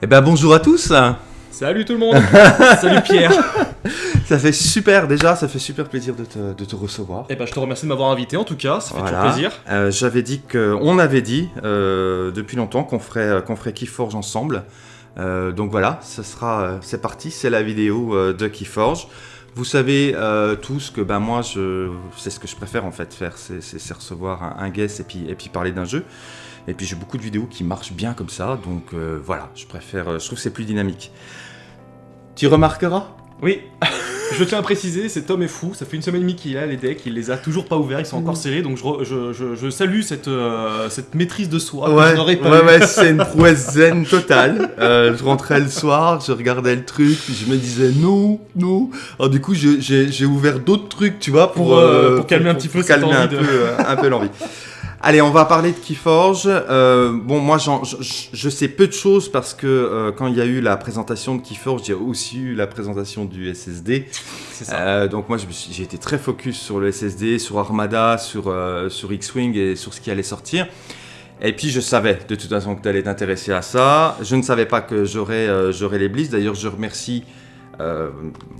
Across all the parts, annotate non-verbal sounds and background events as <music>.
Eh ben bonjour à tous Salut tout le monde <laughs> Salut Pierre Ça fait super déjà, ça fait super plaisir de te, de te recevoir. Eh ben je te remercie de m'avoir invité en tout cas, ça fait Voilà. toujours plaisir. Euh, J'avais dit que, on avait dit euh, depuis longtemps qu'on ferait, qu'on ferait Keyforge ensemble. Euh, donc voilà, ce sera, euh, c'est parti, c'est la vidéo de Keyforge. Vous savez euh, tous que ben moi, c'est ce que je préfère en fait faire, c'est, recevoir un, un guest et puis, et puis parler d'un jeu. Et puis j'ai beaucoup de vidéos qui marchent bien comme ça, donc euh, voilà, je préfère, euh, je trouve que c'est plus dynamique. Tu remarqueras Oui, <laughs> je tiens à préciser, cet homme est fou, ça fait une semaine et demie qu'il a les decks, il les a toujours pas ouverts, ils sont encore serrés, donc je, re- je- je- je salue cette, euh, cette maîtrise de soi que Ouais, je n'aurais pas ouais, eu. ouais, c'est une <laughs> prouesse zen totale. Euh, je rentrais le soir, je regardais le truc, puis je me disais non, non. Alors du coup, je- j'ai j'ai ouvert d'autres trucs, tu vois, pour, Pour, euh, pour calmer un petit peu cette calmer un de- peu, un peu l'envie. <laughs> Allez, on va parler de Keyforge. Euh, bon, moi, je, sais peu de choses parce que euh, quand il y a eu la présentation de Keyforge, il y a aussi eu la présentation du SSD. Ça. Euh, donc moi j'ai été très focus sur le SSD, sur Armada, sur, sur X-Wing et sur ce qui allait sortir. Et puis je savais de toute façon que tu allais t'intéresser à ça. Je ne savais pas que j'aurais j'aurais les Blitz. D'ailleurs je remercie euh,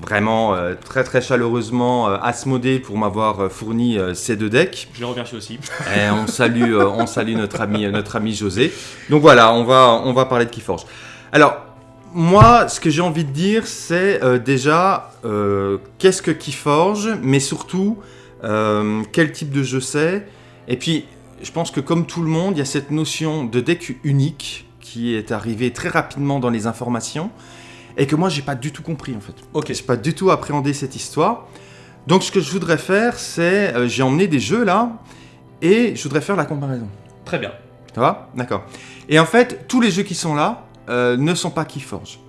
vraiment euh, très très chaleureusement euh, Asmodée pour m'avoir euh, fourni ces deux decks. Je les remercie aussi. Et on salue, on salue notre ami, notre ami José. Donc voilà, on va, on va parler de Keyforge. Alors, moi, ce que j'ai envie de dire, c'est déjà qu'est-ce que Keyforge, mais surtout quel type de jeu c'est. Et puis, je pense que comme tout le monde, il y a cette notion de deck unique qui est arrivée très rapidement dans les informations et que moi, j'ai pas du tout compris en fait. Ok, J'ai pas du tout appréhendé cette histoire. Donc ce que je voudrais faire, c'est euh, j'ai emmené des jeux là et je voudrais faire la comparaison. très bien. Ça va? D'accord. Et en fait, tous les jeux qui sont là euh, ne sont pas Keyforge.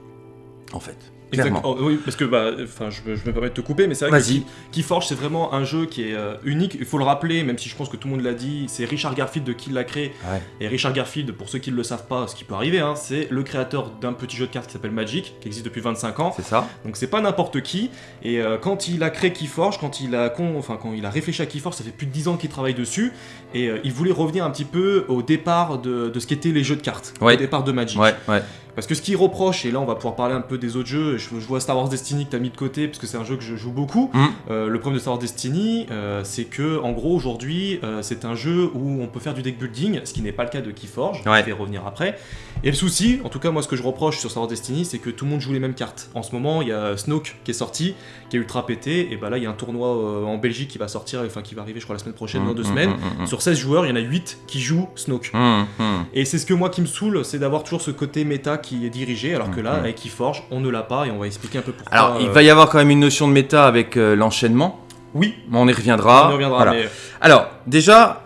En fait, clairement. Exact- oh, oui, parce que bah, je, me- je me permets de te couper, mais c'est vrai que Keyforge, c'est vraiment un jeu qui est euh, unique. Il faut le rappeler, même si je pense que tout le monde l'a dit, c'est Richard Garfield de qui l'a créé. Ouais. Et Richard Garfield, pour ceux qui ne le savent pas, ce qui peut arriver, hein, c'est le créateur d'un petit jeu de cartes qui s'appelle Magic, qui existe depuis 25 ans. C'est ça. Donc c'est pas n'importe qui. Et euh, quand il a créé Keyforge, quand il a, con- enfin, quand il a réfléchi à Keyforge, ça fait plus de 10 ans qu'il travaille dessus. Et euh, il voulait revenir un petit peu au départ de, de ce qu'étaient les jeux de cartes, Ouais. au départ de Magic. Ouais, ouais. Parce que ce qu'il reproche, et là on va pouvoir parler un peu des autres jeux, je, je vois Star Wars Destiny que t'as mis de côté, parce que c'est un jeu que je joue beaucoup. Mm. Euh, le problème de Star Wars Destiny, euh, c'est que en gros aujourd'hui, euh, c'est un jeu où on peut faire du deck building, ce qui n'est pas le cas de Keyforge, Ouais. je vais revenir après. Et le souci, en tout cas moi ce que je reproche sur Star Wars Destiny, c'est que tout le monde joue les mêmes cartes. En ce moment, il y a Snoke qui est sorti, qui est ultra pété, et bah là il y a un tournoi en Belgique qui va sortir, enfin qui va arriver je crois la semaine prochaine, dans deux Mm, semaines. mm, mm, Sur 16 joueurs, il y en a 8 qui jouent Snoke. mm, mm. Et c'est ce que moi qui me saoule, c'est d'avoir toujours ce côté méta qui est dirigé, alors que là, avec Keyforge, on ne l'a pas et on va expliquer un peu pourquoi. Alors, il euh, va y avoir quand même une notion de méta avec euh, l'enchaînement. Oui, mais On y reviendra. on y reviendra, Voilà. mais Alors, déjà,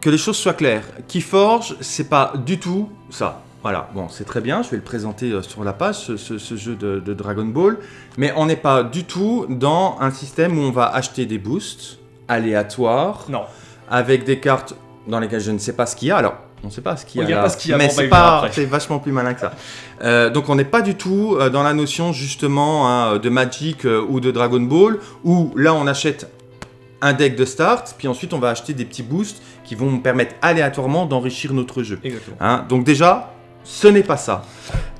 que les choses soient claires. Keyforge, c'est pas du tout ça. Voilà, bon, c'est très bien, je vais le présenter euh, sur la page, ce, ce- ce jeu de, de Dragon Ball. Mais on n'est pas du tout dans un système où on va acheter des boosts aléatoires, non. avec des cartes dans lesquelles je ne sais pas ce qu'il y a. Alors, on ne sait pas ce qu'il y a. Il y a là, pas ce qu'il y a, mais c'est pas, c'est vachement plus malin que ça. Euh, donc, on n'est pas du tout euh, dans la notion justement hein, de Magic euh, ou de Dragon Ball, où là, on achète un deck de start, puis ensuite, on va acheter des petits boosts qui vont permettre aléatoirement d'enrichir notre jeu. Exactement. Hein, donc déjà, ce n'est pas ça.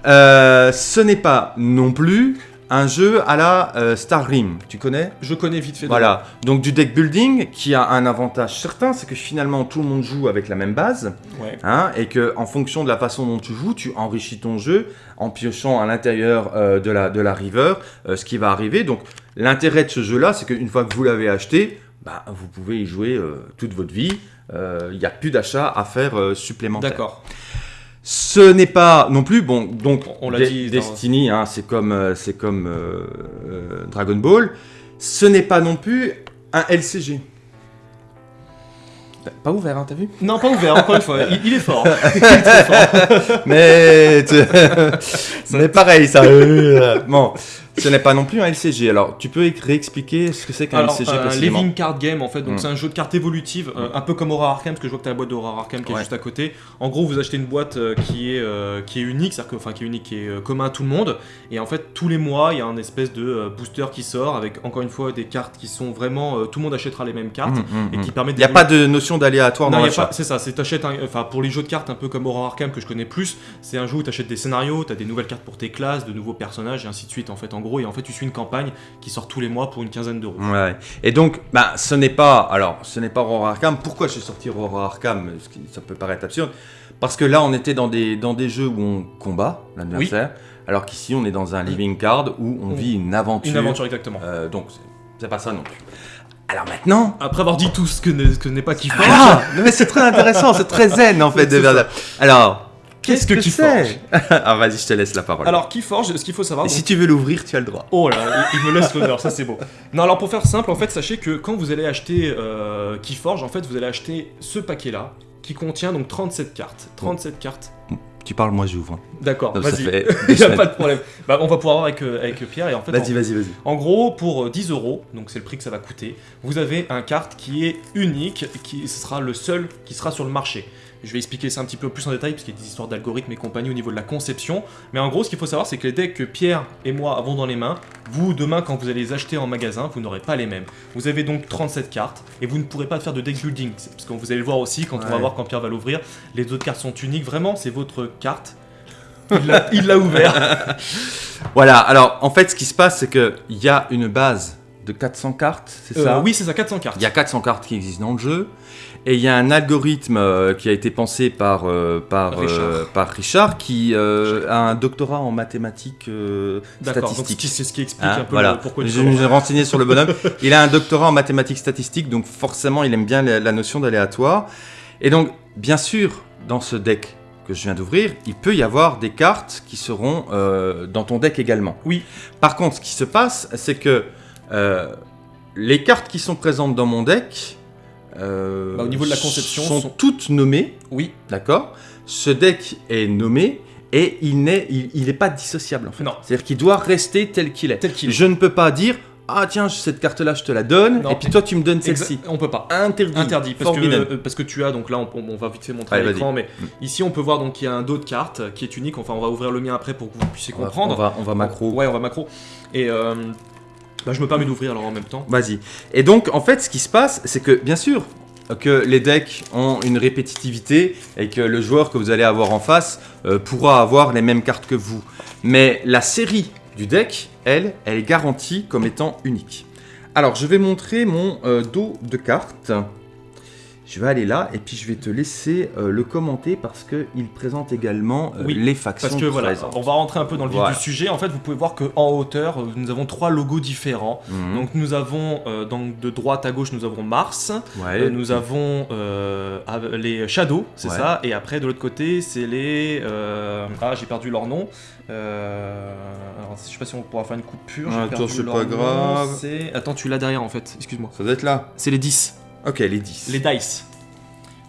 Euh, ce n'est pas non plus un jeu à la euh, Star Rim. Tu connais? Je connais vite fait. Voilà. Donc du deck building qui a un avantage certain, c'est que finalement tout le monde joue avec la même base, Ouais. hein, et que en fonction de la façon dont tu joues, tu enrichis ton jeu en piochant à l'intérieur euh, de la de la river, euh, ce qui va arriver. Donc l'intérêt de ce jeu-là, c'est qu'une fois que vous l'avez acheté, bah, vous pouvez y jouer euh, toute votre vie. Il n'y a plus d'achat à faire supplémentaire. D'accord. Ce n'est pas non plus bon. Donc On l'a dit. Destiny, hein, c'est comme euh, c'est comme euh, euh, Dragon Ball. Ce n'est pas non plus un LCG. Pas ouvert, hein, t'as vu? Non, pas ouvert, encore une fois. Il, il est fort. <laughs> Il est très fort. Mais tu- <laughs> mais pareil, ça. bon, Ce n'est pas non plus un LCG. Alors, tu peux réexpliquer ce que c'est qu'un LCG un précisément living card game en fait, donc Mm. c'est un jeu de cartes évolutive, euh, un peu comme Horror Arkham, parce que je vois que tu as la boîte d'Horror Arkham qui est juste à côté. En gros, vous achetez une boîte euh, qui est euh, qui est unique, c'est-à-dire que enfin qui est unique, qui est euh, commun à tout le monde, et en fait tous les mois il y a un espèce de euh, booster qui sort avec encore une fois des cartes qui sont vraiment euh, tout le monde achètera les mêmes cartes hum, et qui permettent Il n'y a pas de notion d'aléatoire Non, dans l'achat. c'est ça, c'est t'achètes un- enfin pour les jeux de cartes un peu comme Horror Arkham que je connais plus, c'est un jeu où t'achètes des scénarios, t'as des nouvelles cartes pour tes classes, de nouveaux personnages et ainsi de suite en fait en gros et en fait tu suis une campagne qui sort tous les mois pour une quinzaine d'euros. Ouais. Et donc, bah, ce n'est pas. Alors, ce n'est pas Horror Arkham. Pourquoi j'ai sorti Horror Arkham Ça peut paraître absurde? Parce que là, on était dans des, dans des jeux où on combat l'adversaire. Alors qu'ici, on est dans un living card où on vit une aventure. Une aventure exactement. Euh, donc, c'est- pas ça non plus. Alors maintenant. Après avoir dit tout ce que n'est, pas Keyforge, Ah, mais c'est très intéressant, c'est très zen en <laughs> fait. de. Alors, Qu'est-ce que c'est Ah, <laughs> vas-y, je te laisse la parole. Alors Keyforge, ce qu'il faut savoir. Et donc- si tu veux l'ouvrir, tu as le droit. Oh là, il il me laisse l'honneur, ça c'est beau. Non, alors pour faire simple, en fait, sachez que quand vous allez acheter euh, Keyforge, en fait, vous allez acheter ce paquet-là qui contient donc 37 cartes. 37 cartes. Tu parles, moi j'ouvre. D'accord, vas-y. <laughs> Il n'y a pas de problème. Bah, on va pouvoir voir avec, euh, avec Pierre et en fait. Vas-y, vas-y, vas-y. En gros, pour euh, 10 euros, donc c'est le prix que ça va coûter, vous avez un carte qui est unique, qui ce sera le seul qui sera sur le marché. Je vais expliquer ça un petit peu plus en détail, parce qu'il y a des histoires d'algorithmes et compagnie au niveau de la conception. Mais en gros, ce qu'il faut savoir, c'est que les decks que Pierre et moi avons dans les mains, vous, demain, quand vous allez les acheter en magasin, vous n'aurez pas les mêmes. Vous avez donc 37 cartes, et vous ne pourrez pas faire de deck building. Parce que vous allez le voir aussi, quand on va voir quand Pierre va l'ouvrir, les autres cartes sont uniques. Vraiment, c'est votre carte. Il l'a- Il l'a ouvert. <laughs> Voilà, alors en fait, ce qui se passe, c'est qu'il y a une base de 400 cartes, c'est Euh, ça? oui, c'est ça, 400 cartes. Il y a 400 cartes qui existent dans le jeu. Et il y a un algorithme euh, qui a été pensé par, euh, par, Richard. par Richard qui a un doctorat en mathématiques statistiques. c'est ce qui explique Hein, un peu voilà, le- pourquoi je me suis renseigné sur le bonhomme. Il a un doctorat en mathématiques statistiques, donc forcément il aime bien la, la notion d'aléatoire. Et donc, bien sûr, dans ce deck que je viens d'ouvrir, il peut y avoir des cartes qui seront dans ton deck également. Oui. Par contre, ce qui se passe, c'est que euh, les cartes qui sont présentes dans mon deck, euh, Bah, au niveau de la conception, sont, sont- toutes nommées, Oui, d'accord Ce deck est nommé et il n'est il, il est pas dissociable en fait. non, C'est-à-dire qu'il doit rester tel qu'il est. tel qu'il est. Je ne peux pas dire ah tiens cette carte là je te la donne Non. et puis toi tu me donnes celle-ci. On peut pas. Interdit. Interdit, parce que, euh, parce que tu as, donc là on, on va vite fait montrer Allez, à l'écran, mais Mm. ici on peut voir donc qu'il y a un dos de carte qui est unique, enfin on va ouvrir le mien après pour que vous puissiez comprendre. On va, on va macro. Ouais, on va macro. Et euh, bah, je me permets d'ouvrir alors en même temps. Vas-y. Et donc, en fait, ce qui se passe, c'est que, bien sûr, que les decks ont une répétitivité et que le joueur que vous allez avoir en face euh, pourra avoir les mêmes cartes que vous. Mais la série du deck, elle, elle est garantie comme étant unique. Alors, je vais montrer mon euh, dos de cartes. Je vais aller là et puis je vais te laisser euh, le commenter parce qu'il présente également euh, Oui, les factions Parce que voilà, présentes. on va rentrer un peu dans le vif Voilà. du sujet. En fait, vous pouvez voir qu'en hauteur, euh, nous avons trois logos différents. Mhm. Donc nous avons, euh, donc, de droite à gauche, nous avons Mars. Ouais. Euh, nous avons euh, av- les Shadows, c'est Ouais. ça, et après de l'autre côté c'est les... euh, Ah j'ai perdu leur nom. Euh, alors, je sais pas si on pourra faire une coupure. j'ai Attends, c'est pas nom, grave. Attends, tu l'as derrière en fait, excuse-moi. Ça doit être là. C'est les 10, Ok, les 10. les dice.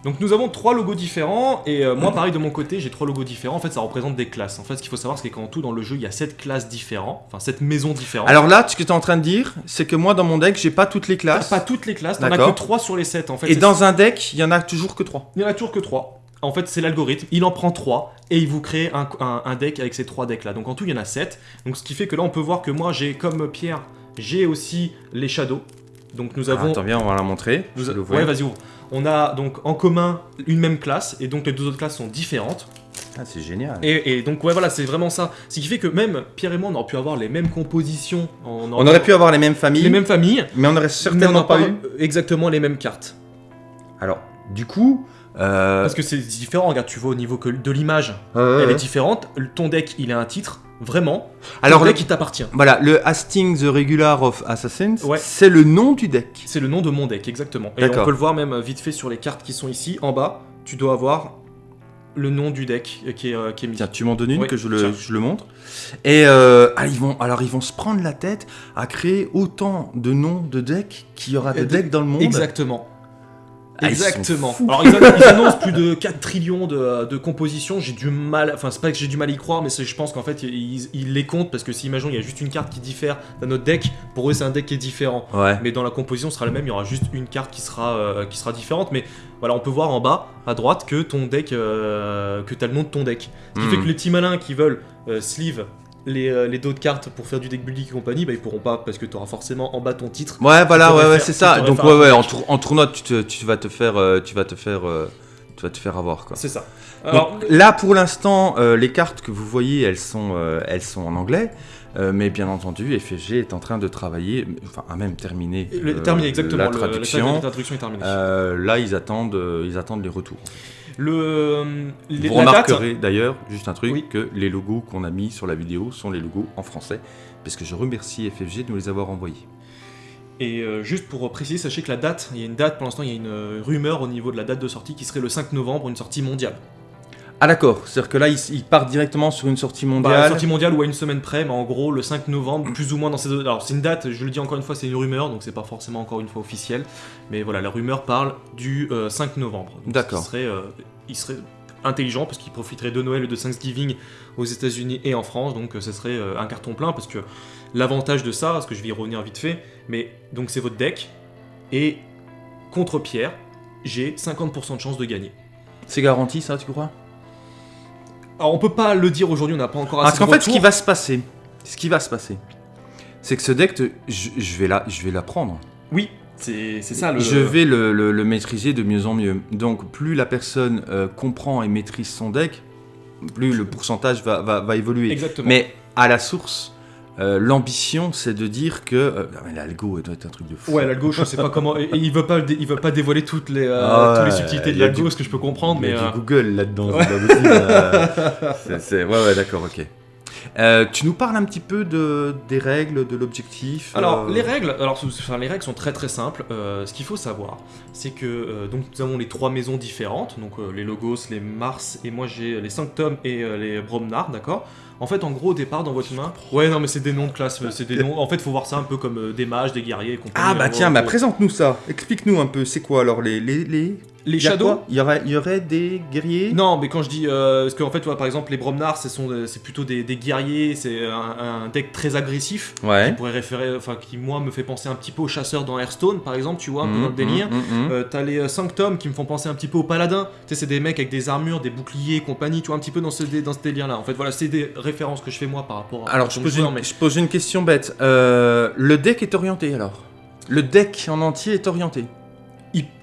Donc nous avons trois logos différents, et euh, moi pareil de mon côté j'ai trois logos différents, en fait ça représente des classes. En fait ce qu'il faut savoir c'est qu'en tout dans le jeu il y a sept classes différentes, enfin sept maisons différentes. Alors là, ce que tu es en train de dire, c'est que moi, dans mon deck, j'ai pas toutes les classes. pas toutes les classes, t'en as que D'accord. 3 sur les 7 en fait. Et dans un deck, il y en a toujours que 3. Il n'y en a toujours que 3. En fait, c'est l'algorithme. Il en prend 3 et il vous crée un, un- un deck avec ces 3 decks là. Donc en tout, il y en a 7. Donc ce qui fait que là, on peut voir que moi, j'ai comme Pierre, j'ai aussi les Shadows. Donc nous avons. Attends, viens, on va la montrer. nous. Ouais, vas-y, ouvre. On a donc en commun une même classe et donc les deux autres classes sont différentes. Ah, c'est génial. Et, et donc, ouais, voilà, c'est vraiment ça. Ce qui fait que même Pierre et moi, on aurait pu avoir les mêmes compositions. On, On aurait pu avoir les mêmes familles, les mêmes familles, mais on n'aurait on certainement pas eu. exactement les mêmes cartes. Alors, du coup. Euh... Parce que c'est différent, regarde, tu vois au niveau que de l'image, euh, elle est différente. Ton deck, il a un titre, vraiment. Alors, le, deck, il t'appartient. voilà, le Hastings the Regular of Assassins, Ouais. c'est le nom du deck. C'est le nom de mon deck, exactement. Et on peut le voir même euh, vite fait sur les cartes qui sont ici, en bas. Tu dois avoir le nom du deck euh, qui est, euh, qui est mis. Tiens, tu m'en donnes une que je le, tiens. je le montre. Et euh, ah, ils vont, alors ils vont se prendre la tête à créer autant de noms de decks qu'il y aura de- decks dans le monde. Exactement. Ah, Exactement. Alors ils, annon- ils annoncent plus de 4 trillions de, de compositions. J'ai du mal, enfin c'est pas que j'ai du mal à y croire, mais je pense qu'en fait ils, ils les comptent parce que si imaginons il y a juste une carte qui diffère d'un autre deck, pour eux c'est un deck qui est différent. Ouais. Mais dans la composition sera la même, il y aura juste une carte qui sera, euh, qui sera différente. Mais voilà, on peut voir en bas à droite que ton deck, euh, que t'as le nom de ton deck. Ce qui Mhm. fait que les petits malins qui veulent euh, sleeve les, euh, les de cartes pour faire du deck building et compagnie, bah ils pourront pas parce que tu auras forcément en bas ton titre. Ouais, voilà, ouais, c'est ça. Donc ouais, ouais, en, tour- en tournoi, tu, te- tu vas te faire, euh, tu vas te faire, euh, tu vas te faire avoir quoi. C'est ça. Donc, Alors, là, pour l'instant, euh, les cartes que vous voyez, elles sont, elles sont en anglais. Mais bien entendu, FFG est en train de travailler, enfin, a même terminé le, terminé exactement. la le- la traduction. la traduction est terminée. Là, ils attendent, ils attendent les retours. Le, les- Vous la date- remarquerez d'ailleurs, juste un truc, Oui. que les logos qu'on a mis sur la vidéo sont les logos en français, parce que je remercie FFG de nous les avoir envoyés. Et euh, juste pour préciser, sachez que la date, il y a une date pour l'instant, il y a une euh, rumeur au niveau de la date de sortie qui serait le 5 novembre, une sortie mondiale. Ah d'accord, c'est-à-dire que là, ils, ils partent directement sur une sortie Bah, mondiale. sortie mondiale ou à une semaine près, mais en gros le 5 novembre, plus ou moins dans ces. Alors c'est une date, je le dis encore une fois, c'est une rumeur, donc c'est pas forcément encore une fois officiel. Mais voilà, la rumeur parle du euh, 5 novembre. D'accord. ce qui serait, euh, il serait intelligent parce qu'il profiterait de Noël et de Thanksgiving aux États-Unis et en France, donc euh, ce serait euh, un carton plein parce que l'avantage de ça, parce que je vais y revenir vite fait, mais donc c'est votre deck et contre Pierre, j'ai 50% de chance de gagner. C'est garanti ça, tu crois? Alors on peut pas le dire aujourd'hui, on n'a pas encore assez Parce qu'en fait, ce qui va se passer, ce qui va se passer, c'est que ce deck, je, je vais la, je vais l'apprendre. Oui, c'est c'est ça le. Je vais le, le- le maîtriser de mieux en mieux. Donc, plus la personne euh, comprend et maîtrise son deck, plus le pourcentage va, va, va évoluer. Exactement. Mais à la source, euh, l'ambition, c'est de dire que euh, ah, mais l'algo doit être un truc de fou. Ouais, l'algo, je sais pas comment. Et, et il veut pas, il veut pas dévoiler toutes les, euh, Ah toutes les subtilités de l'algo, du- ce que je peux comprendre, Il y mais. a euh, du Google là-dedans, Ouais. <laughs> c'est- Ouais, ouais, d'accord, ok. Euh, tu nous parles un petit peu de, des règles, de l'objectif Alors euh, les règles, alors enfin, les règles sont très très simples. Euh, ce qu'il faut savoir, c'est que donc nous avons les trois maisons différentes, donc les Logos, les Mars et moi j'ai les Sanctum et les Bromnar, d'accord? En fait, en gros, au départ, dans votre main, ouais, non, mais c'est des noms de classe, c'est des noms. En fait, faut voir ça un peu comme des mages, des guerriers et compagnie. Ah bah En tiens, bah présente-nous ça. Explique-nous un peu, c'est quoi alors les... les, les... les Shadows. Il y aurait, il y aurait des guerriers? Non, mais quand je dis. Euh, parce qu'en fait, tu vois, par exemple, les Bromnar, ce sont des- c'est plutôt des, des guerriers, c'est un, un deck très agressif. Qui Ouais. pourrait référer. Enfin, qui, moi, me fait penser un petit peu aux chasseurs dans Hearthstone, par exemple, tu vois, un peu dans le délire. mhm, mhm. Euh, T'as les euh, Sanctum qui me font penser un petit peu aux paladins. Tu sais, c'est des mecs avec des armures, des boucliers et compagnie, tu vois, un petit peu dans ce, dé- dans ce délire-là. En fait, voilà, c'est des références que je fais moi par rapport à. Alors, je pose, joueur, une, mais- je pose une question bête. Euh, le deck est orienté alors? Le deck en entier est orienté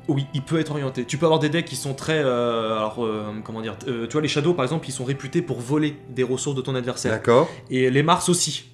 oui, il peut être orienté. Tu peux avoir des decks qui sont très. euh, alors, euh, comment dire euh, Tu vois, les Shadows, par exemple, ils sont réputés pour voler des ressources de ton adversaire. D'accord. Et les Mars aussi.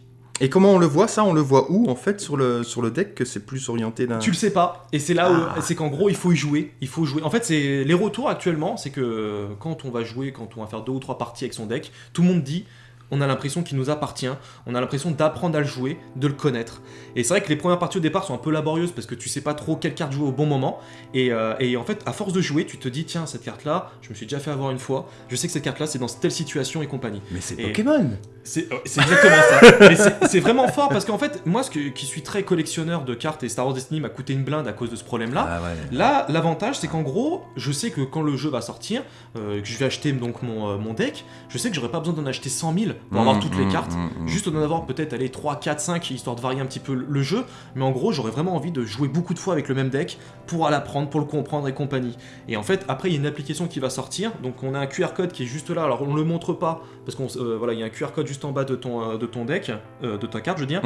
Et comment on le voit ça? On le voit où en fait sur le, sur le deck que c'est plus orienté d'un... Tu le sais pas, et c'est là où Ah. c'est qu'en gros il faut y jouer, il faut jouer. En fait, c'est les retours actuellement, c'est que quand on va jouer, quand on va faire deux ou trois parties avec son deck, tout le monde dit on a l'impression qu'il nous appartient, on a l'impression d'apprendre à le jouer, de le connaître. Et c'est vrai que les premières parties au départ sont un peu laborieuses parce que tu sais pas trop quelle carte jouer au bon moment. Et, euh, et en fait, à force de jouer, tu te dis tiens, cette carte-là, je me suis déjà fait avoir une fois, je sais que cette carte-là c'est dans telle situation et compagnie. Mais c'est Pokémon C'est euh, c'est exactement ça. C'est- vraiment fort parce qu'en fait, moi ce que- qui suis très collectionneur de cartes et Star Wars Destiny m'a coûté une blinde à cause de ce problème-là. Ah ouais. Là, l'avantage, c'est qu'en gros, je sais que quand le jeu va sortir, euh, que je vais acheter donc mon, euh, mon deck, je sais que j'aurai pas besoin d'en acheter 100 000 pour avoir Mmh, toutes les mmh, cartes. mmh. Juste d'en avoir peut-être aller 3, 4, 5 histoire de varier un petit peu le- jeu, mais en gros j'aurais vraiment envie de jouer beaucoup de fois avec le même deck pour l'apprendre, pour le comprendre et compagnie. Et en fait après il y a une application qui va sortir, donc on a un QR code qui est juste là, alors on le montre pas parce qu'on euh, voilà il y a un QR code juste en bas de ton, euh, de ton deck, euh, de ta carte je veux dire,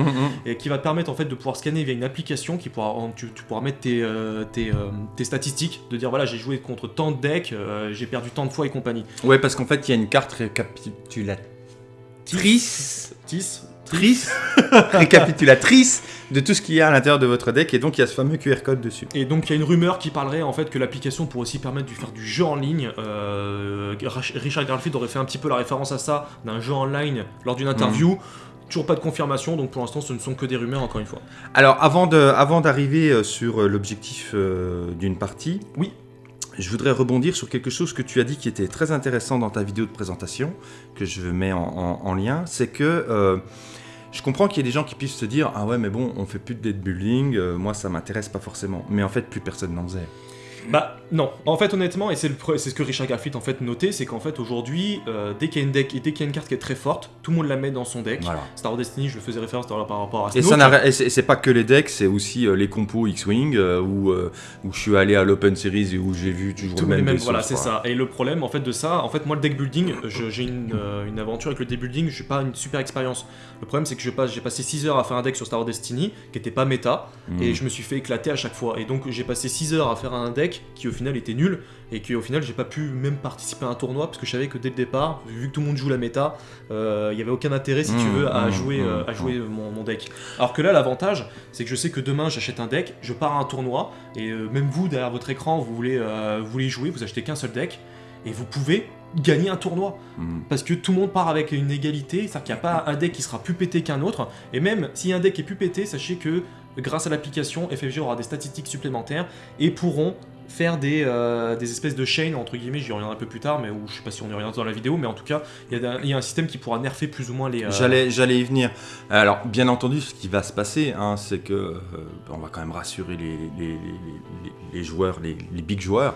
et qui va te permettre en fait de pouvoir scanner via une application qui pourra en- tu, tu pourras mettre tes, tes, tes statistiques de dire voilà j'ai joué contre tant de decks j'ai perdu tant de fois et compagnie Ouais, parce qu'en fait, il y a une carte récapitulatrice. Tis Trice, récapitulatrice de tout ce qu'il y a à l'intérieur de votre deck, et donc il y a ce fameux QR code dessus. et donc il y a une rumeur qui parlerait en fait que l'application pourrait aussi permettre de faire du jeu en ligne. Euh, Richard Garfield aurait fait un petit peu la référence à ça d'un jeu en ligne lors d'une interview. Toujours pas de confirmation donc pour l'instant ce ne sont que des rumeurs encore une fois. Alors, avant d'arriver euh, sur euh, l'objectif euh, d'une partie, Oui. Je voudrais rebondir sur quelque chose que tu as dit qui était très intéressant dans ta vidéo de présentation, que je mets en, en- en lien, c'est que euh, je comprends qu'il y ait des gens qui puissent se dire ah ouais mais bon on fait plus de deck building, euh, moi ça m'intéresse pas forcément, mais en fait plus personne n'en faisait. Bah non, en fait honnêtement, et c'est ce que Richard Garfield en fait notait, c'est qu'en fait aujourd'hui, euh, dès qu'il y y a une carte qui est très forte, tout le monde la met dans son deck. Voilà. Star Wars Destiny, je le faisais référence tout par rapport à Et ça et c'est pas que les decks, c'est aussi euh, les compos X-Wing euh, où, où je suis allé à l'Open Series et où j'ai vu toujours Tous le les même mêmes, voilà, c'est ça. Et le problème, en fait, de ça, en fait, moi, le deck building, j'ai une, une aventure avec le deck building, je suis pas une super expérience. Le problème, c'est que j'ai passé 6 heures à faire un deck sur Star Wars Destiny, qui était pas méta, Mm. et je me suis fait éclater à chaque fois. Et donc, j'ai passé 6 heures à faire un deck qui, au final, était nul, et qui, au final, j'ai pas pu même participer à un tournoi, parce que je savais que dès le départ, vu que tout le monde joue la méta, euh, il y avait aucun intérêt, si tu Mm, veux, à mm, jouer, mm, euh, à jouer mon, mon deck. Alors que là, l'avantage, c'est que je sais que demain, j'achète un deck, je pars à un tournoi, et euh, même vous, derrière votre écran, vous voulez, euh, vous voulez jouer, vous achetez qu'un seul deck, et vous pouvez gagner un tournoi. Parce que tout le monde part avec une égalité, c'est-à-dire qu'il n'y a pas un deck qui sera plus pété qu'un autre, et même si un deck est plus pété, sachez que grâce à l'application, FFG aura des statistiques supplémentaires, et pourront faire des, euh, des espèces de chaînes, entre guillemets, j'y reviendrai un peu plus tard, mais où, je sais pas si on y reviendra dans la vidéo, mais en tout cas, il y, a un- système qui pourra nerfer plus ou moins les... euh, J'allais, j'allais y venir. Alors, bien entendu, ce qui va se passer, hein, c'est que euh, on va quand même rassurer les, les- les- les- joueurs, les, les big joueurs.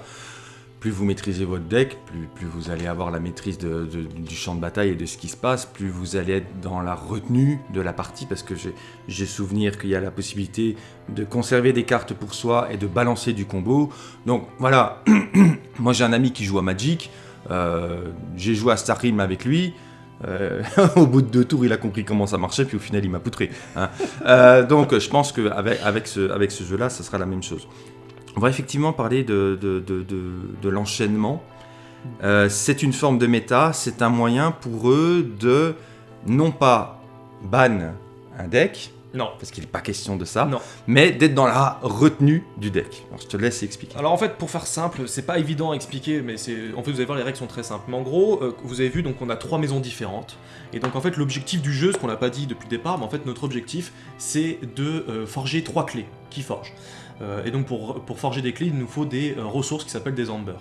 Plus vous maîtrisez votre deck, plus, vous allez avoir la maîtrise du champ de bataille et de ce qui se passe, plus vous allez être dans la retenue de la partie, parce que j'ai, souvenir qu'il y a la possibilité de conserver des cartes pour soi et de balancer du combo. Donc voilà, <clears throat> moi j'ai un ami qui joue à Magic, euh, j'ai joué à Starrim avec lui. Euh, <laughs> au bout de deux tours, il a compris comment ça marchait, puis au final, il m'a poutré. hein. Euh, donc, je pense qu'avec avec ce, avec ce jeu-là, ça sera la même chose. On va effectivement parler de, de, de- de- de l'enchaînement. Euh, c'est une forme de méta, c'est un moyen pour eux de non pas ban un deck, Non. parce qu'il n'est pas question de ça, Non. mais d'être dans la retenue du deck. Alors, je te laisse expliquer. Alors en fait, pour faire simple, c'est pas évident à expliquer, mais c'est en fait vous allez voir les règles sont très simples. Mais en gros, euh, vous avez vu donc on a trois maisons différentes, et donc en fait l'objectif du jeu, ce qu'on n'a pas dit depuis le départ, mais en fait notre objectif c'est de euh, forger trois clés qui forgent. Euh, et donc pour, pour forger des clés, il nous faut des euh, ressources qui s'appellent des Amber.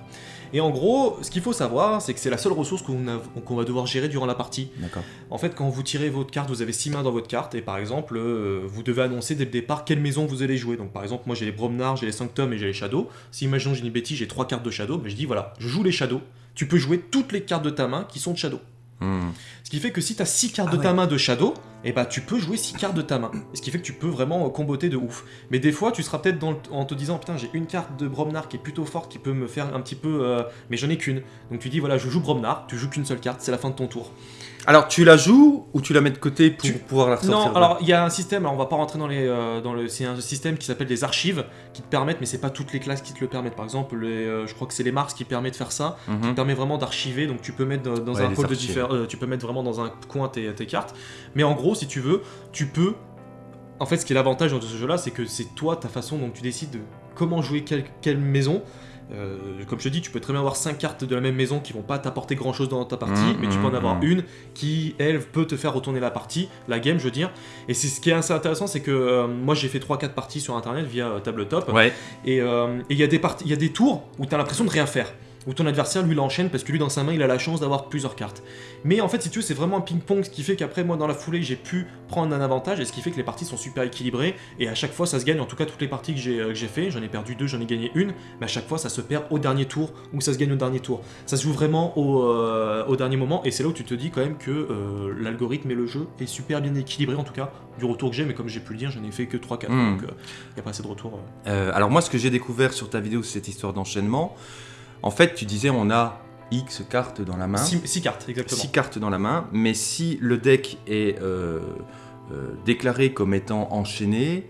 Et en gros, ce qu'il faut savoir, c'est que c'est la seule ressource qu'on va devoir gérer durant la partie. D'accord. En fait, quand vous tirez votre carte, vous avez 6 mains dans votre carte, et par exemple, euh, vous devez annoncer dès le départ quelle maison vous allez jouer. Donc par exemple, moi j'ai les Bromnar, j'ai les Sanctum et j'ai les Shadows. Si imaginons j'ai une bêtise, j'ai 3 cartes de Shadow, ben, je dis voilà, je joue les Shadows. Tu peux jouer toutes les cartes de ta main qui sont de Shadow. Hmm. Ce qui fait que si tu as 6 cartes Ah de ta ouais. main de Shadow, et bah tu peux jouer 6 cartes de ta main. Ce qui fait que tu peux vraiment euh, comboter de ouf. Mais des fois, tu seras peut-être en te disant putain, j'ai une carte de Bromnar qui est plutôt forte qui peut me faire un petit peu. euh, mais j'en ai qu'une. Donc tu dis voilà, je joue Bromnar, tu joues qu'une seule carte, c'est la fin de ton tour. Alors, tu la joues ou tu la mets de côté pour Tu- pouvoir la ressortir Non, alors il y a un système, alors on va pas rentrer dans les. euh, dans le, c'est un système qui s'appelle des archives qui te permettent, mais c'est pas toutes les classes qui te le permettent. Par exemple, les, euh, je crois que c'est les Mars qui permet de faire ça, Mhm. qui permet vraiment d'archiver, donc tu peux mettre dans, dans Ouais, un les de euh, tu peux mettre vraiment dans un coin tes, tes cartes. Mais en gros, si tu veux, tu peux. En fait, ce qui est l'avantage de ce jeu-là, c'est que c'est toi, ta façon dont tu décides de comment jouer quelle, quelle maison. Euh, comme je te dis, tu peux très bien avoir 5 cartes de la même maison qui vont pas t'apporter grand chose dans ta partie, Mhm, mais tu peux en mhm, avoir mhm. une qui, elle, peut te faire retourner la partie, la game, je veux dire. Et c'est ce qui est assez intéressant, c'est que euh, moi j'ai fait 3-4 parties sur internet via euh, tabletop, Ouais. et il y, a des parties- y a des tours où tu as l'impression de rien faire. Où ton adversaire lui l'enchaîne parce que lui dans sa main il a la chance d'avoir plusieurs cartes. Mais en fait si tu veux c'est vraiment un ping-pong ce qui fait qu'après moi dans la foulée j'ai pu prendre un avantage et ce qui fait que les parties sont super équilibrées et à chaque fois ça se gagne en tout cas toutes les parties que j'ai euh, fait j'en ai perdu deux j'en ai gagné une mais à chaque fois ça se perd au dernier tour ou ça se gagne au dernier tour. Ça se joue vraiment au, euh, au dernier moment et c'est là où tu te dis quand même que euh, l'algorithme et le jeu est super bien équilibré en tout cas du retour que j'ai mais comme j'ai pu le dire j'en ai fait que 3-4 Mm. donc il n'y a pas assez de retour. euh. Euh, alors moi, ce que j'ai découvert sur ta vidéo, c'est cette histoire d'enchaînement. En fait, tu disais, on a X cartes dans la main, Six, six cartes, exactement. 6 cartes dans la main, mais si le deck est euh, euh, déclaré comme étant enchaîné,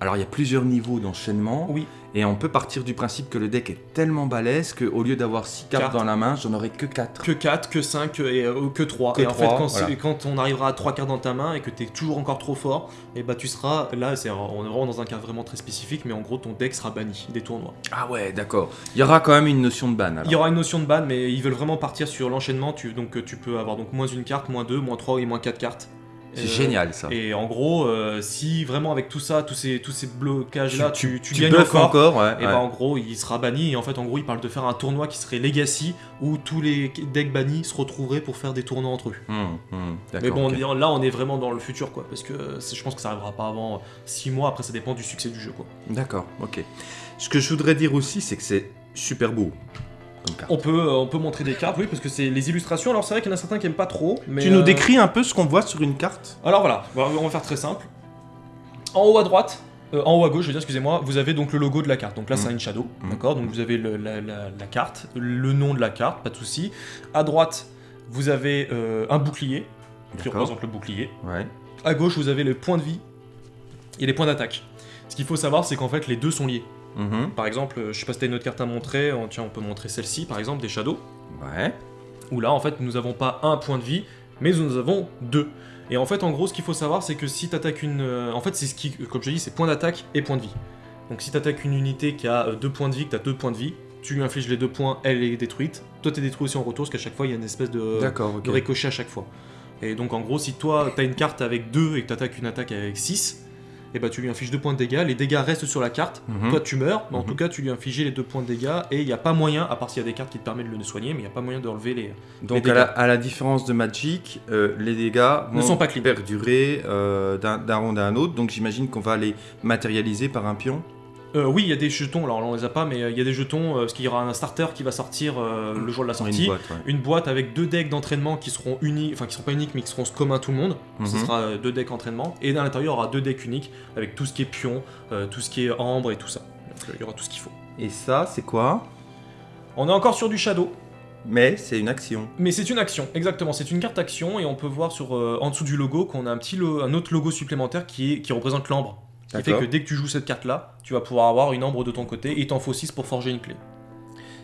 alors il y a plusieurs niveaux d'enchaînement, Oui. Et on peut partir du principe que le deck est tellement balèze qu'au lieu d'avoir 6 cartes Cartes. dans la main, j'en aurais que 4. Que 4, que 5 et euh, que 3. Que et en fait, quand, voilà. c'est- quand on arrivera à 3 cartes dans ta main et que tu es toujours encore trop fort, et bah tu seras là, c'est, on est vraiment dans un cas vraiment très spécifique, mais en gros ton deck sera banni des tournois. Ah ouais, d'accord. Il y aura quand même une notion de ban. alors. Il y aura une notion de ban, mais ils veulent vraiment partir sur l'enchaînement, tu, donc tu peux avoir donc moins une carte, moins 2, moins 3 et moins 4 cartes. C'est Euh, génial ça. Et en gros, euh, si vraiment avec tout ça, tous ces, tous ces blocages-là, tu, tu, tu gagnes encore, encore, ouais. et ouais. ben en gros, il sera banni. Et en fait, en gros, il parle de faire un tournoi qui serait Legacy où tous les decks bannis se retrouveraient pour faire des tournois entre eux. Hum, hum, Mais bon, ok. on est- là, on est vraiment dans le futur, quoi. Parce que je pense que ça arrivera pas avant 6 mois. Après, ça dépend du succès du jeu, quoi. D'accord, ok. Ce que je voudrais dire aussi, c'est que c'est super beau comme carte. On peut, euh, on peut montrer des cartes, oui, parce que c'est les illustrations. Alors, c'est vrai qu'il y en a certains qui aiment pas trop. Mais, tu nous euh, décris un peu ce qu'on voit sur une carte Alors voilà, on va faire très simple. En haut à droite, euh, en haut à gauche, je veux dire, excusez-moi, vous avez donc le logo de la carte. Donc là, Mm. c'est une shadow, Mm. d'accord? Donc vous avez le- la, la- la carte, le nom de la carte, pas de souci. À droite, vous avez euh, un bouclier qui représente le bouclier. Ouais. À gauche, vous avez les points de vie et les points d'attaque. Ce qu'il faut savoir, c'est qu'en fait, les deux sont liés. Mhm. Par exemple, euh, je sais pas si t'as une autre carte à montrer. On- Tiens, on peut montrer celle-ci, par exemple, des shadows. Ouais. où là en fait nous n'avons pas un point de vie, mais nous avons deux. Et en fait en gros ce qu'il faut savoir c'est que si tu attaques une... euh, En fait c'est ce qui, comme je te dis, c'est point d'attaque et point de vie. Donc si tu attaques une unité qui a euh, deux points de vie, que tu as deux points de vie, tu lui infliges les deux points, elle est détruite. Toi t'es détruit aussi en retour parce qu'à chaque fois il y a une espèce de, D'accord, ok. de ricochet à chaque fois. Et donc en gros si toi t'as une carte avec deux et que tu attaques une attaque avec 6, et bah tu lui infliges deux points de dégâts, les dégâts restent sur la carte, Mhm. toi tu meurs, mais en Mhm. tout cas tu lui infliges les deux points de dégâts et il n'y a pas moyen, à part s'il y a des cartes qui te permettent de le soigner, mais il n'y a pas moyen d'enlever les, Donc les à la, dégâts. à la différence de Magic, euh, les dégâts Ne vont sont pas clean. perdurer euh, d'un d'un round à un autre. Donc j'imagine qu'on va les matérialiser par un pion. Euh, oui, il y a des jetons, alors on les a pas, mais euh, il y a des jetons, euh, parce qu'il y aura un starter qui va sortir euh, le jour de la Dans une sortie. boîte, ouais. Une boîte avec deux decks d'entraînement qui seront uniques, enfin qui seront pas uniques, mais qui seront communs à tout le monde. Ce Mhm. sera deux decks entraînement. Et à l'intérieur, il y aura deux decks uniques avec tout ce qui est pion, tout ce qui est ambre et tout ça. Donc il y aura tout ce qu'il faut. Et ça, c'est quoi? On est encore sur du shadow, Mais c'est une action. mais c'est une action, exactement. C'est une carte action et on peut voir sur, en dessous du logo qu'on a un petit lo- un autre logo supplémentaire qui, est, qui représente l'ambre. Qui fait que dès que tu joues cette carte-là, tu vas pouvoir avoir une ambre de ton côté et il t'en faut 6 pour forger une clé.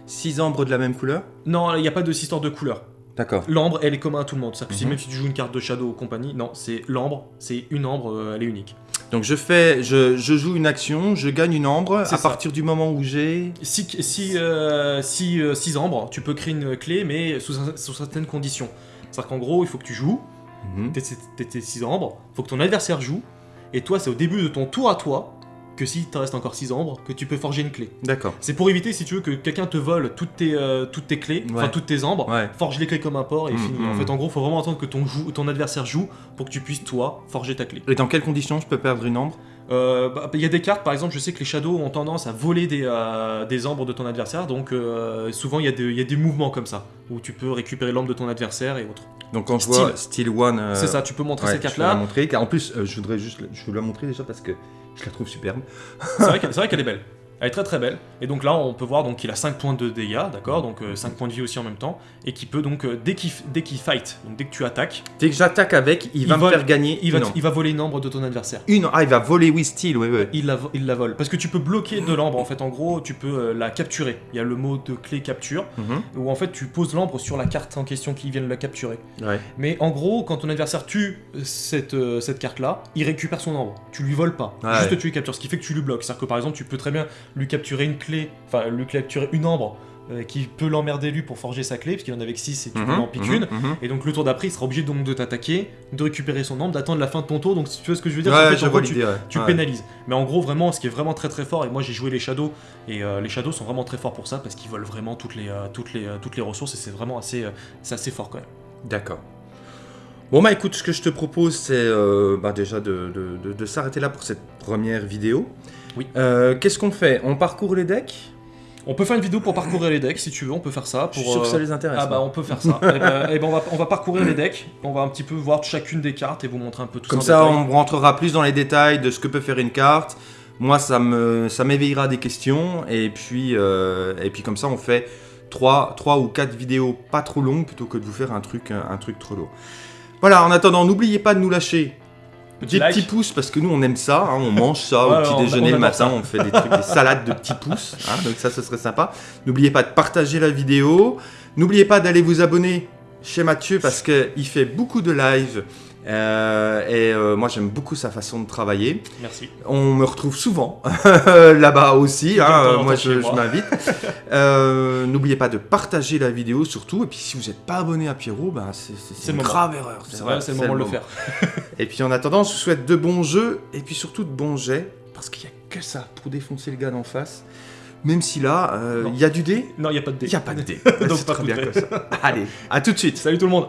Six ambres de la même couleur? Non, il n'y a pas de histoire de couleur. D'accord. L'ambre, elle est commune à tout le monde. C'est-à-dire que si Mhm. même si tu joues une carte de Shadow ou compagnie, non, c'est l'ambre, c'est une ambre, euh, elle est unique. Donc je fais, je, je joue une action, je gagne une ambre. C'est À ça. partir du moment où j'ai. Si, si, euh, si, euh, six ambres, tu peux créer une clé, mais sous, sous certaines conditions. C'est-à-dire qu'en gros, il faut que tu joues, Mhm. tes, tes, tes six ambres, il faut que ton adversaire joue, et toi, c'est au début de ton tour à toi, que si te reste encore six ambres, que tu peux forger une clé. D'accord. C'est pour éviter, si tu veux, que quelqu'un te vole toutes tes, euh, toutes tes clés, enfin Ouais. toutes tes ambres, Ouais. forge les clés comme un porc et Mm, fini. mm. En fait, en gros, faut vraiment attendre que ton, ton adversaire joue pour que tu puisses, toi, forger ta clé. Et dans quelles conditions je peux perdre une ambre Euh, bah, Il y a des cartes, par exemple, je sais que les shadows ont tendance à voler des, euh, des ambres de ton adversaire, donc euh, souvent il y, a des- il y a des mouvements comme ça, où tu peux récupérer l'ambre de ton adversaire et autres. Donc quand je vois Steel One. euh, C'est ça, tu peux montrer ouais, cette je vais la carte-là. montrer. car En plus, je voudrais juste, je veux la montrer déjà parce que je la trouve superbe. C'est vrai qu'elle est belle. Elle est très très belle. Et donc là, on peut voir donc qu'il a 5 points de dégâts, d'accord? Donc 5 points de vie aussi en même temps. Et qui peut donc, euh, dès qu'il fight, donc dès que tu attaques, Dès que j'attaque avec, il, Il va vole- me faire gagner il va, il va voler une ambre de ton adversaire. Une, ah, il va voler, oui, Steel, oui, oui. Il la, il la vole. Parce que tu peux bloquer de l'ambre, en fait, en gros, tu peux euh, la capturer. Il y a le mot de clé capture, Mhm. où en fait tu poses l'ambre sur la carte en question qui vient de la capturer. Ouais. Mais en gros, quand ton adversaire tue cette, euh, cette carte-là, il récupère son ambre. Tu lui voles pas. Ouais. Juste tu lui captures. Ce qui fait que tu lui bloques. C'est-à-dire que par exemple, tu peux très bien lui capturer une clé, enfin lui capturer une ambre euh, qui peut l'emmerder lui pour forger sa clé, parce qu'il en avait que 6 et tu peux Mhm, en piquer mhm, une. mhm. Et donc le tour d'après, il sera obligé donc de t'attaquer, de récupérer son ambre, d'attendre la fin de ton tour. Donc si tu vois ce que je veux dire, en Ouais, fait, en gros, tu, l'idée, ouais. tu Ouais. pénalises. Mais en gros, vraiment, ce qui est vraiment très très fort, et moi j'ai joué les Shadows, et euh, les Shadows sont vraiment très forts pour ça, parce qu'ils volent vraiment toutes les, euh, toutes les, toutes les ressources, et c'est vraiment assez, c'est assez fort quand même. D'accord. Bon bah écoute, ce que je te propose, c'est euh, bah, déjà de, de- de- de s'arrêter là pour cette première vidéo. Oui. Euh, Qu'est-ce qu'on fait? On parcourt les decks? On peut faire une vidéo pour parcourir les decks si tu veux, on peut faire ça. Je Pour, suis sûr que euh, ça les intéresse. Ah bah on peut faire ça. <laughs> et ben, eh ben, on, va, on va parcourir les decks, on va un petit peu voir chacune des cartes et vous montrer un peu tout Comme ça. ça, en détail. on rentrera plus dans les détails de ce que peut faire une carte. Moi, ça me, ça m'éveillera des questions. Et puis, euh, et puis comme ça, on fait 3, trois ou 4 vidéos pas trop longues plutôt que de vous faire un truc, un truc trop lourd. Voilà, en attendant, n'oubliez pas de nous lâcher Petit des like. petits pouces parce que nous on aime ça, hein, on mange ça Ouais, au petit on- déjeuner on le matin, ça. on fait des trucs, des salades de petits pouces, hein, donc ça ce serait sympa. N'oubliez pas de partager la vidéo, n'oubliez pas d'aller vous abonner chez Mathieu parce qu'il fait beaucoup de live Euh, et euh, moi, j'aime beaucoup sa façon de travailler. Merci. On me retrouve souvent <laughs> là-bas aussi. hein, euh, moi, je, m'invite. <laughs> N'oubliez pas de partager la vidéo surtout. Et puis, si vous n'êtes pas abonné à Pierrot, ben, c'est une moment. grave erreur. C'est vrai, c'est le moment de le faire. <laughs> Et puis, en attendant, je vous souhaite de bons jeux et puis surtout de bons jets. Parce qu'il n'y a que ça pour défoncer le gars d'en face. Même si là, euh, il y a du dé, Non, il n'y a pas de dé. il n'y a pas de dé. Donc, C'est pas très bien comme ça. Allez, à tout de suite. Salut tout le monde